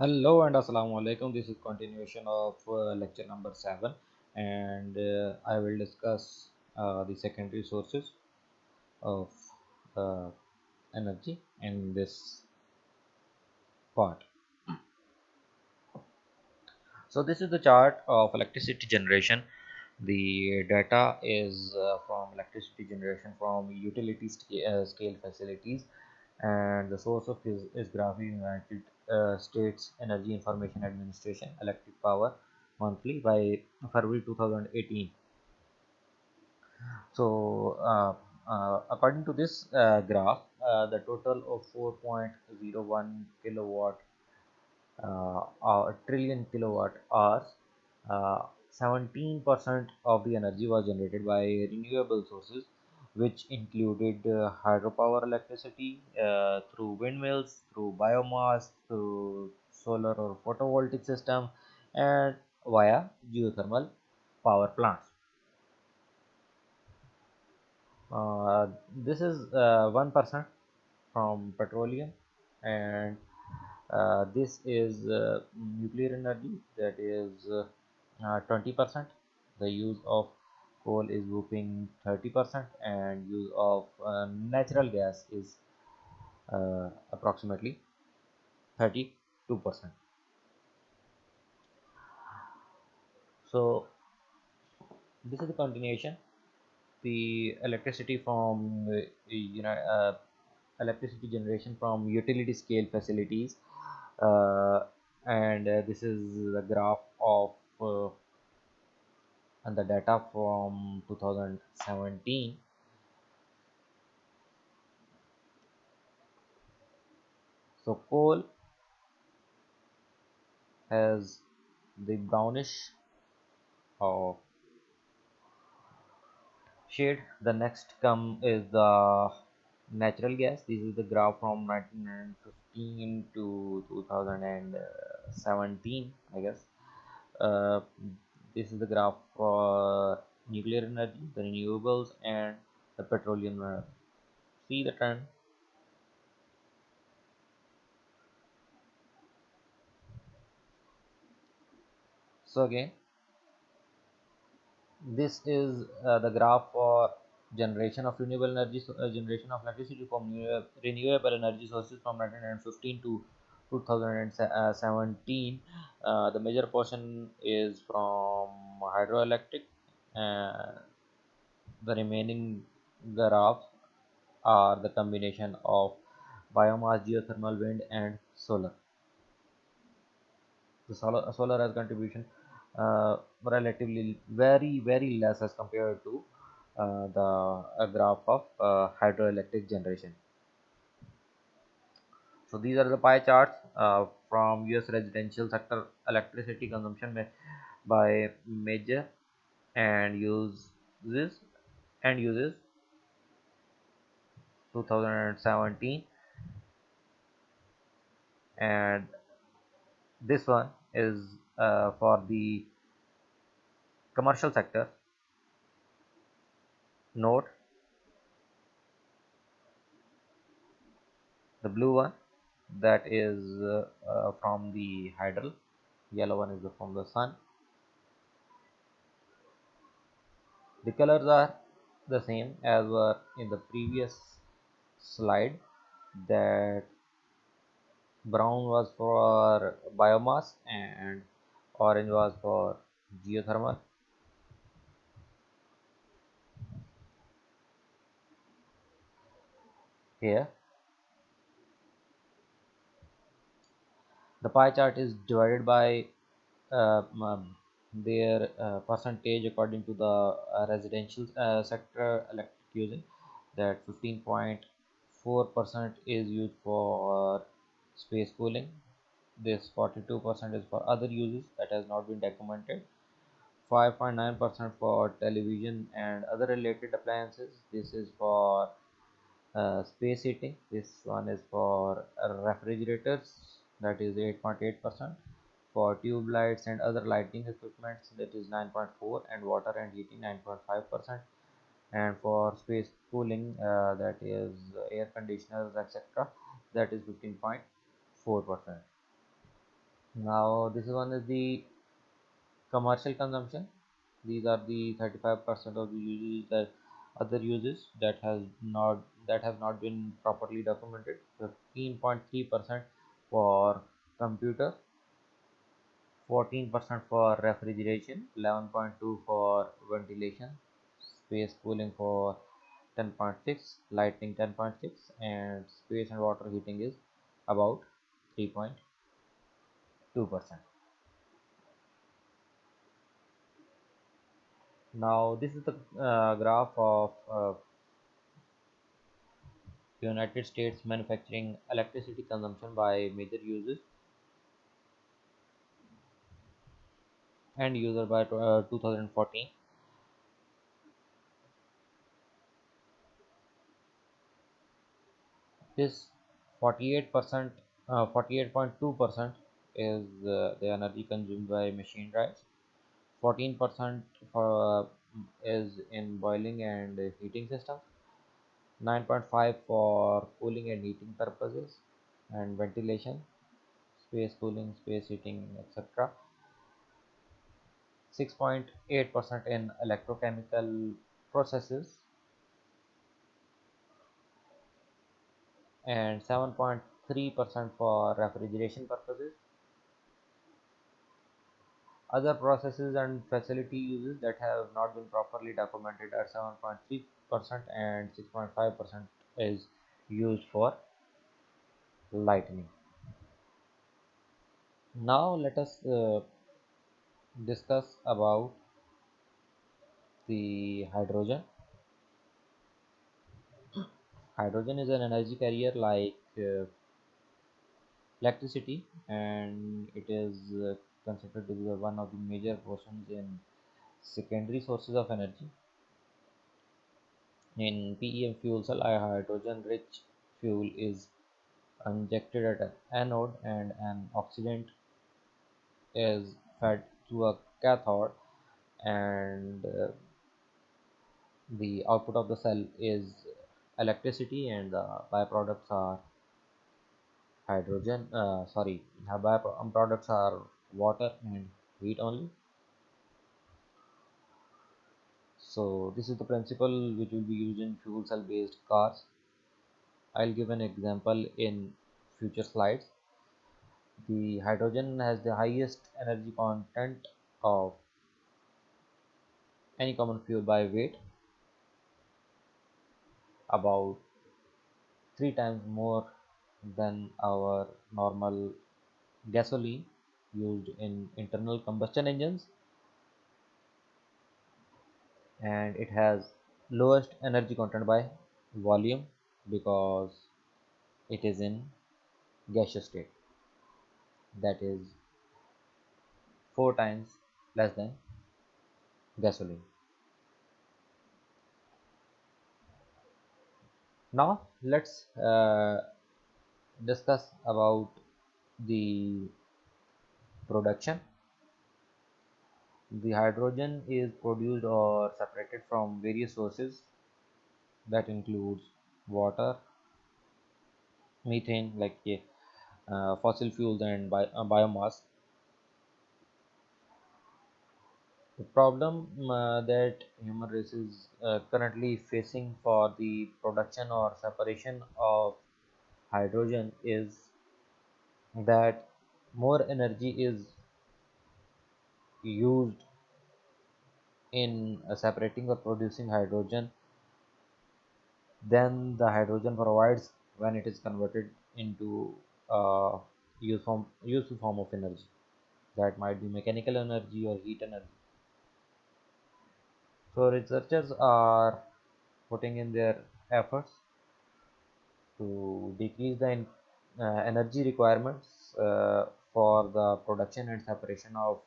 Hello and Assalamu alaikum. This is continuation of uh, lecture number seven, and uh, I will discuss uh, the secondary sources of uh, energy in this part. So this is the chart of electricity generation. The data is uh, from electricity generation from utility uh, scale facilities, and the source of is, is Graphic United uh, States Energy Information Administration Electric Power Monthly by February 2018. So uh, uh, according to this uh, graph, uh, the total of 4.01 kilowatt uh, uh, trillion kilowatt hours, uh, 17% of the energy was generated by renewable sources, which included uh, hydropower electricity uh, through windmills, through biomass, through solar or photovoltaic system, and via geothermal power plants. Uh, this is uh, 1% from petroleum and uh, this is uh, nuclear energy that is uh, uh, 20% the use of coal is whooping 30% and use of uh, natural gas is uh, approximately 32% so this is the continuation. The electricity from uh, you know uh, electricity generation from utility scale facilities uh, and this is the graph of and the data from 2017 so coal has the brownish of shade. The next come is the natural gas. This is the graph from 1915 to 2017 i guess. Uh, this is the graph for nuclear energy the renewables and the petroleum see the trend? So again this is uh, the graph for generation of renewable energy so, uh, generation of electricity from renewable energy sources from 1915 to 2017 uh, the major portion is from hydroelectric uh, the remaining graphs are the combination of biomass geothermal wind and solar. The solar, solar has contribution uh, relatively very very less as compared to uh, the graph of uh, hydroelectric generation so these are the pie charts uh, from us residential sector electricity consumption by major and uses and uses. 2017 and this one is uh, for the commercial sector. Note the blue one that is uh, uh, from the hydel yellow one is from the sun. The colors are the same as were in the previous slide that brown was for biomass and orange was for geothermal. Here the pie chart is divided by uh, um, their uh, percentage according to the uh, residential uh, sector electric using. That 15.4 percent is used for space cooling. This 42 percent is for other uses that has not been documented. 5.9 percent for television and other related appliances. This is for uh, space heating. This one is for refrigerators that is 8.8 percent for tube lights and other lighting equipments that is 9.4 and water and heating 9.5 percent and for space cooling uh, that is air conditioners etc that is 15.4 percent Now this one is the commercial consumption. These are the 35% of the uses that other uses that has not that have not been properly documented. 15.3% for computer, 14% for refrigeration, 11.2 for ventilation, space cooling for 10.6, lighting 10.6, and space and water heating is about 3.2%. Now this is the uh, graph of uh, United States manufacturing electricity consumption by major users and user by uh, 2014. This 48%, uh, 48.2% is uh, the energy consumed by machine drives. 14% for uh, is in boiling and heating systems. 9.5 for cooling and heating purposes and ventilation, space cooling, space heating, etc. 6.8% in electrochemical processes and 7.3% for refrigeration purposes. Other processes and facility uses that have not been properly documented are 7.3% and 6.5% is used for lightning Now let us uh, discuss about the hydrogen. Hydrogen is an energy carrier like uh, electricity and it is uh, considered to be one of the major portions in secondary sources of energy. In PEM fuel cell, a hydrogen-rich fuel is injected at an anode and an oxidant is fed through a cathode and uh, the output of the cell is electricity and the byproducts are hydrogen uh, sorry byproducts are water and heat only so this is the principle which will be used in fuel cell based cars. I'll give an example in future slides. The hydrogen has the highest energy content of any common fuel by weight. About three times more than our normal gasoline used in internal combustion engines and it has lowest energy content by volume because it is in gaseous state. That is four times less than gasoline. Now let's uh, discuss about the production the hydrogen is produced or separated from various sources. That includes water methane like uh, fossil fuels and bi uh, biomass. The problem uh, that human race is uh, currently facing for the production or separation of hydrogen is that more energy is used in uh, separating or producing hydrogen then the hydrogen provides when it is converted into uh, useful form of energy. That might be mechanical energy or heat energy. So researchers are putting in their efforts to decrease the uh, energy requirements uh, for the production and separation of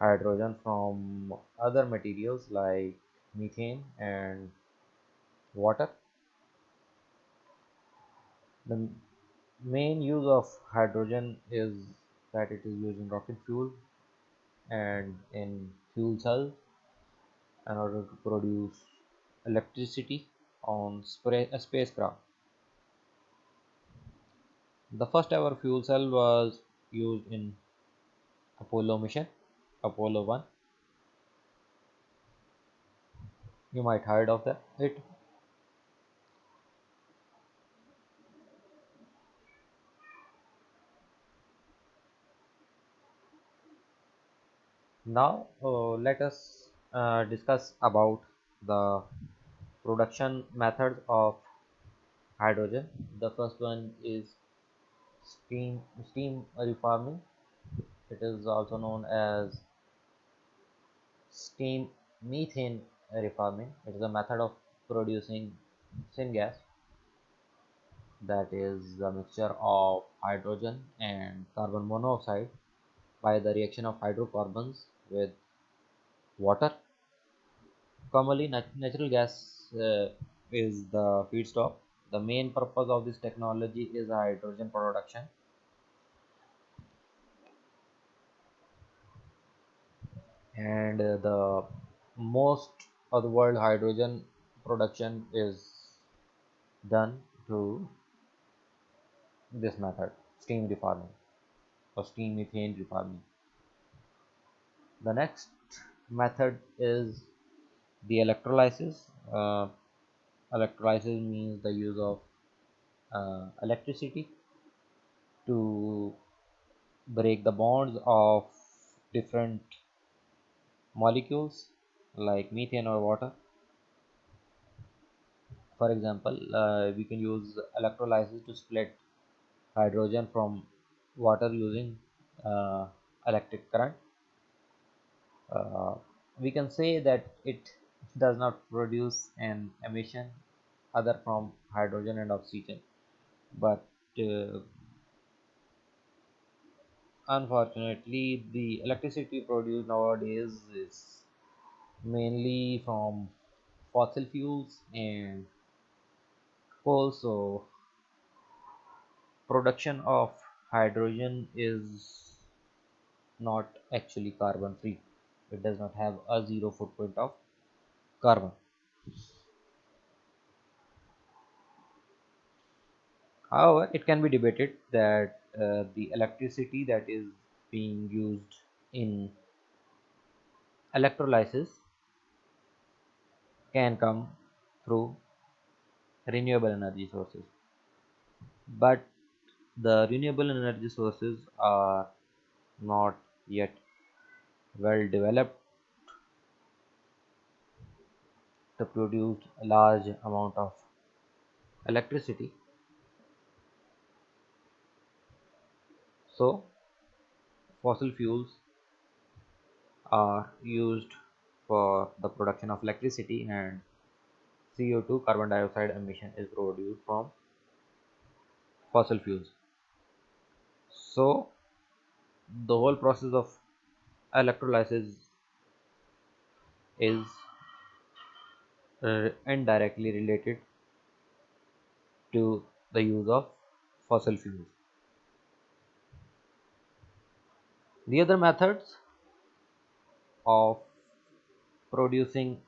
hydrogen from other materials like methane and water. The main use of hydrogen is that it is used in rocket fuel and in fuel cells in order to produce electricity on a spacecraft. The first ever fuel cell was used in Apollo mission, Apollo 1. You might heard of that it. Now uh, let us uh, discuss about the production methods of hydrogen. The first one is steam steam reforming. It is also known as steam methane reforming. It is a method of producing syngas that is a mixture of hydrogen and carbon monoxide by the reaction of hydrocarbons with water. Commonly, nat- natural gas uh, is the feedstock. The main purpose of this technology is hydrogen production, and uh, the most of the world hydrogen production is done through this method, steam reforming or steam methane reforming. The next method is the electrolysis. Uh, electrolysis means the use of uh, electricity to break the bonds of different molecules like methane or water. For example, uh, we can use electrolysis to split hydrogen from water using uh, electric current. Uh, we can say that it does not produce an emission other from hydrogen and oxygen, but uh, unfortunately, the electricity produced nowadays is mainly from fossil fuels and also production of hydrogen is not actually carbon free. It does not have a zero footprint of carbon. However, it can be debated that uh, the electricity that is being used in electrolysis can come through renewable energy sources. But the renewable energy sources are not yet well developed to produce a large amount of electricity. So, fossil fuels are used for the production of electricity and CO2 carbon dioxide emission is produced from fossil fuels. So, the whole process of electrolysis is uh, indirectly related to the use of fossil fuels. The other methods of producing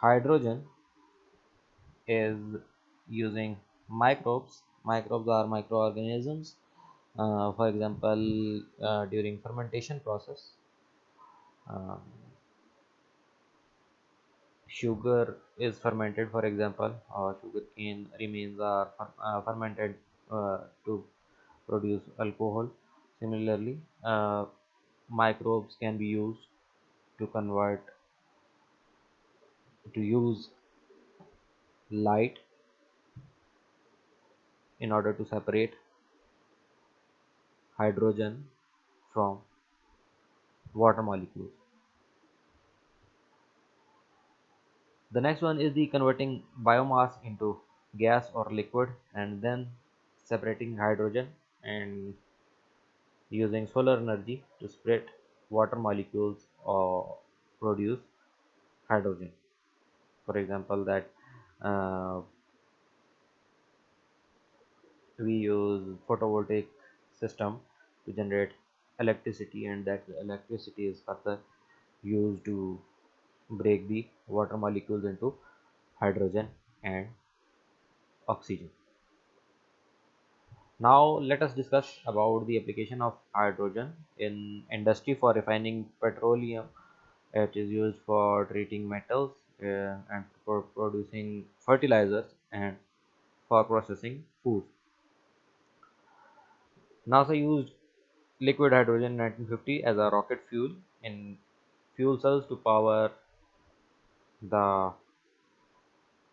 hydrogen is using microbes. Microbes are microorganisms. Uh, for example, uh, during fermentation process, um, sugar is fermented. For example, or sugar cane remains are fer- uh, fermented uh, to produce alcohol. Similarly, uh, microbes can be used to convert to use light in order to separate hydrogen from water molecules. The next one is the converting biomass into gas or liquid and then separating hydrogen and using solar energy to split water molecules or produce hydrogen. For example, that uh, we use photovoltaic system to generate electricity and that electricity is further used to break the water molecules into hydrogen and oxygen Now let us discuss about the application of hydrogen in industry for refining petroleum. It is used for treating metals uh, and for producing fertilizers and for processing food. NASA used liquid hydrogen in 1950 as a rocket fuel in fuel cells to power the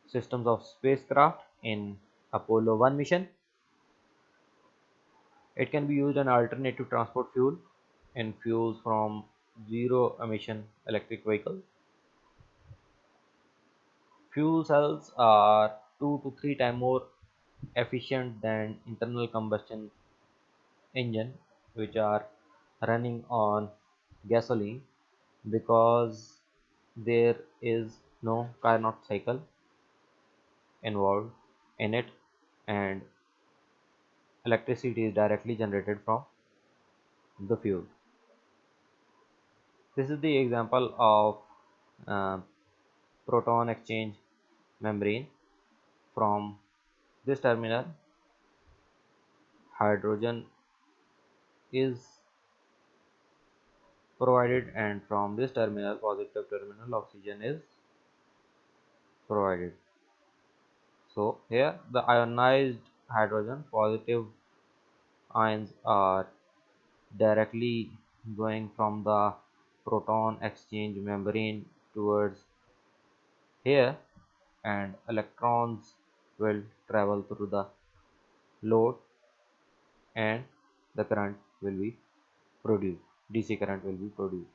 systems of spacecraft in Apollo 1 mission. It can be used an alternative transport fuel in fuels from zero emission electric vehicle Fuel cells are two to three times more efficient than internal combustion engine which are running on gasoline because there is no Carnot cycle involved in it and electricity is directly generated from the fuel. This is the example of uh, proton exchange membrane from this terminal hydrogen is provided and from this terminal positive terminal oxygen is provided so here the ionized hydrogen positive ions are directly going from the proton exchange membrane towards here and electrons will travel through the load and the current will be produced dc current will be produced